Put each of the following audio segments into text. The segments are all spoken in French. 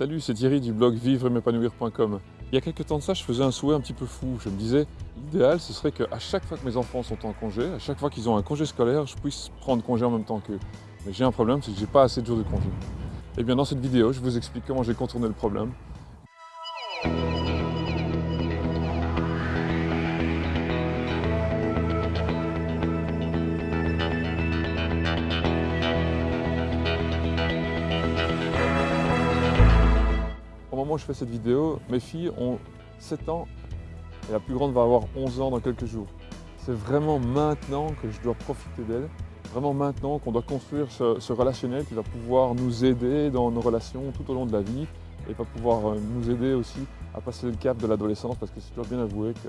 Salut, c'est Thierry du blog vivre m'épanouir.com. Il y a quelques temps de ça, je faisais un souhait un petit peu fou. Je me disais, l'idéal, ce serait qu'à chaque fois que mes enfants sont en congé, à chaque fois qu'ils ont un congé scolaire, je puisse prendre congé en même temps qu'eux. Mais j'ai un problème, c'est que j'ai pas assez de jours de congé. Et bien dans cette vidéo, je vous explique comment j'ai contourné le problème. Moment où je fais cette vidéo, mes filles ont 7 ans et la plus grande va avoir 11 ans dans quelques jours. C'est vraiment maintenant que je dois profiter d'elle, vraiment maintenant qu'on doit construire ce, ce, relationnel qui va pouvoir nous aider dans nos relations tout au long de la vie et va pouvoir euh, nous aider aussi à passer le cap de l'adolescence parce que je dois bien avouer que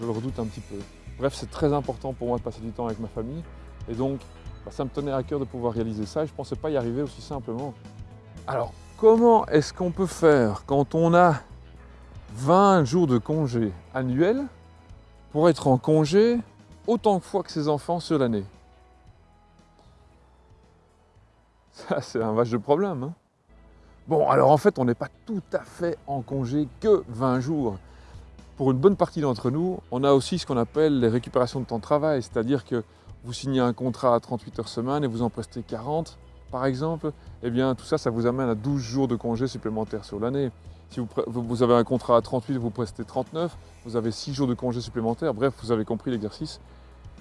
je le redoute un petit peu. Bref, c'est très important pour moi de passer du temps avec ma famille et donc bah, ça me tenait à cœur de pouvoir réaliser ça et je ne pensais pas y arriver aussi simplement. Alors, comment est-ce qu'on peut faire quand on a 20 jours de congé annuel pour être en congé autant de fois que ses enfants sur l'année? Ça, c'est un vache de problème. Hein bon, alors en fait, on n'est pas tout à fait en congé que 20 jours. Pour une bonne partie d'entre nous, on a aussi ce qu'on appelle les récupérations de temps de travail, c'est-à-dire que vous signez un contrat à 38 heures semaine et vous en prestez 40, par exemple, eh bien tout ça, ça vous amène à 12 jours de congés supplémentaires sur l'année. Si vous, avez un contrat à 38, vous prestez 39, vous avez 6 jours de congés supplémentaires, bref, vous avez compris l'exercice.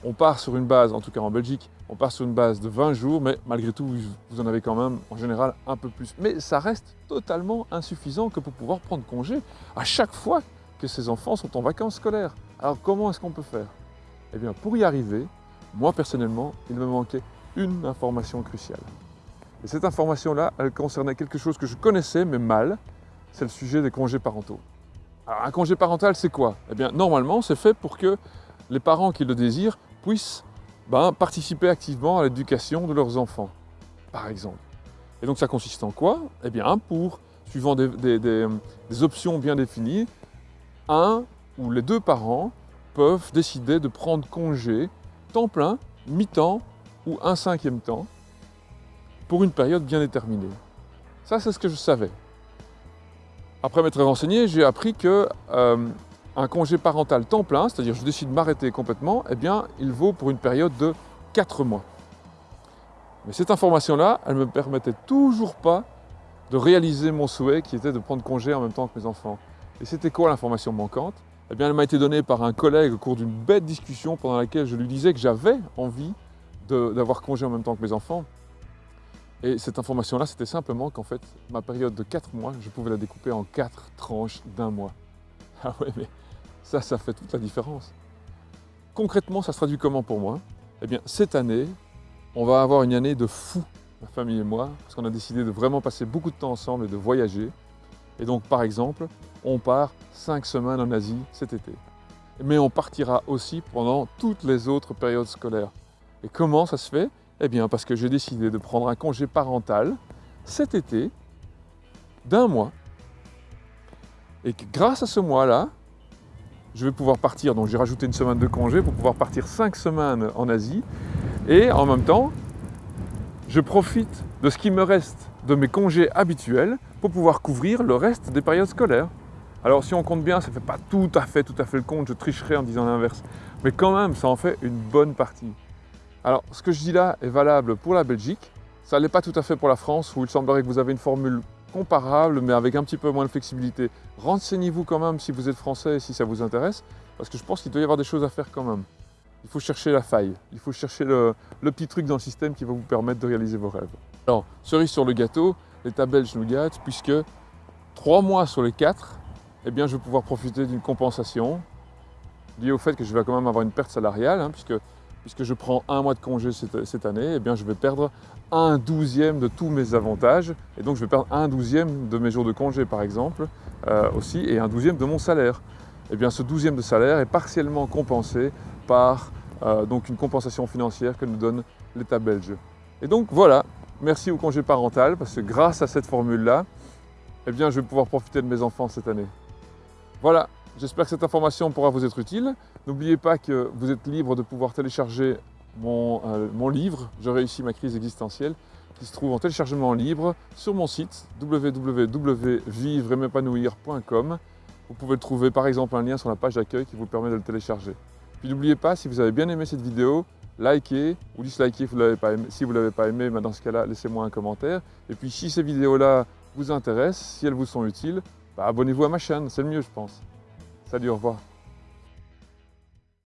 On part sur une base, en tout cas en Belgique, on part sur une base de 20 jours, mais malgré tout, vous en avez quand même en général un peu plus. Mais ça reste totalement insuffisant que pour pouvoir prendre congé à chaque fois que ces enfants sont en vacances scolaires. Alors comment est-ce qu'on peut faire? Eh bien, pour y arriver, moi personnellement, il me manquait une information cruciale. Et cette information-là, elle concernait quelque chose que je connaissais, mais mal, c'est le sujet des congés parentaux. Alors, un congé parental, c'est quoi? Eh bien, normalement, c'est fait pour que les parents qui le désirent puissent ben, participer activement à l'éducation de leurs enfants, par exemple. Et donc, ça consiste en quoi? Eh bien, pour, suivant des, options bien définies, un ou les deux parents peuvent décider de prendre congé temps plein, mi-temps ou un cinquième temps pour une période bien déterminée. Ça, c'est ce que je savais. Après m'être renseigné, j'ai appris que euh, un congé parental temps plein, c'est-à-dire je décide de m'arrêter complètement, eh bien, il vaut pour une période de 4 mois. Mais cette information-là, elle ne me permettait toujours pas de réaliser mon souhait qui était de prendre congé en même temps que mes enfants. Et c'était quoi l'information manquante? Eh bien, elle m'a été donnée par un collègue au cours d'une bête discussion pendant laquelle je lui disais que j'avais envie d'avoir congé en même temps que mes enfants. Et cette information-là, c'était simplement qu'en fait, ma période de 4 mois, je pouvais la découper en 4 tranches d'un mois. Ah ouais, mais ça, ça fait toute la différence. Concrètement, ça se traduit comment pour moi? Eh bien, cette année, on va avoir une année de fou, ma famille et moi, parce qu'on a décidé de vraiment passer beaucoup de temps ensemble et de voyager. Et donc, par exemple, on part 5 semaines en Asie cet été. Mais on partira aussi pendant toutes les autres périodes scolaires. Et comment ça se fait? Eh bien, parce que j'ai décidé de prendre un congé parental cet été d'un mois. Et que grâce à ce mois-là, je vais pouvoir partir, donc j'ai rajouté une semaine de congé pour pouvoir partir cinq semaines en Asie. Et en même temps, je profite de ce qui me reste de mes congés habituels pour pouvoir couvrir le reste des périodes scolaires. Alors si on compte bien, ça ne fait pas tout à fait, tout à fait le compte, je tricherai en disant l'inverse. Mais quand même, ça en fait une bonne partie. Alors, ce que je dis là est valable pour la Belgique. Ça n'est pas tout à fait pour la France, où il semblerait que vous avez une formule comparable, mais avec un petit peu moins de flexibilité. Renseignez-vous quand même si vous êtes français et si ça vous intéresse, parce que je pense qu'il doit y avoir des choses à faire quand même. Il faut chercher la faille, il faut chercher le, petit truc dans le système qui va vous permettre de réaliser vos rêves. Alors, cerise sur le gâteau, l'État belge nous gâte, puisque trois mois sur les quatre, eh bien, je vais pouvoir profiter d'une compensation liée au fait que je vais quand même avoir une perte salariale, hein, puisque puisque je prends un mois de congé cette, année, eh bien je vais perdre un douzième de tous mes avantages, et donc je vais perdre un douzième de mes jours de congé par exemple, euh, aussi, et un douzième de mon salaire. Eh bien ce douzième de salaire est partiellement compensé par euh, donc une compensation financière que nous donne l'État belge. Et donc voilà, merci au congé parental, parce que grâce à cette formule-là, eh bien je vais pouvoir profiter de mes enfants cette année. Voilà, J'espère que cette information pourra vous être utile. N'oubliez pas que vous êtes libre de pouvoir télécharger mon, euh, livre « Je réussis ma crise existentielle » qui se trouve en téléchargement libre sur mon site www.vivre-m'épanouir.com. Vous pouvez trouver par exemple un lien sur la page d'accueil qui vous permet de le télécharger. Puis n'oubliez pas, si vous avez bien aimé cette vidéo, likez ou dislikez si vous ne l'avez pas aimé, mais dans ce cas-là, laissez-moi un commentaire. Et puis si ces vidéos-là vous intéressent, si elles vous sont utiles, bah, abonnez-vous à ma chaîne, c'est le mieux je pense. Salut, au revoir.